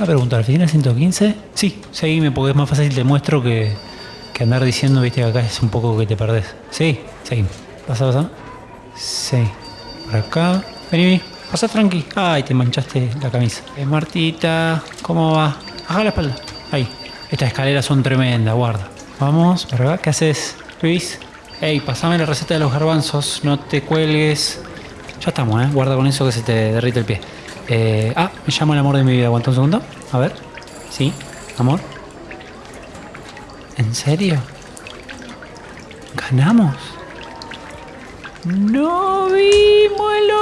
Una pregunta, ¿al final 115? Sí, seguime porque es más fácil te muestro que, que andar diciendo, viste, que acá es un poco que te perdés. Sí, seguime. Pasa, pasa. Sí. Por acá. Vení, vení. Pasa tranqui. Ay, te manchaste la camisa. Eh, Martita, ¿cómo va? Baja la espalda. Ahí. Estas escaleras son tremendas, guarda. Vamos, por. ¿Qué haces, Luis? Ey, pasame la receta de los garbanzos. No te cuelgues. Ya estamos, ¿eh? Guarda con eso que se te derrite el pie. Eh, ah, me llamo el amor de mi vida. Aguanta un segundo. A ver. Sí, amor. ¿En serio? ¿Ganamos? ¡No vimos vídeos!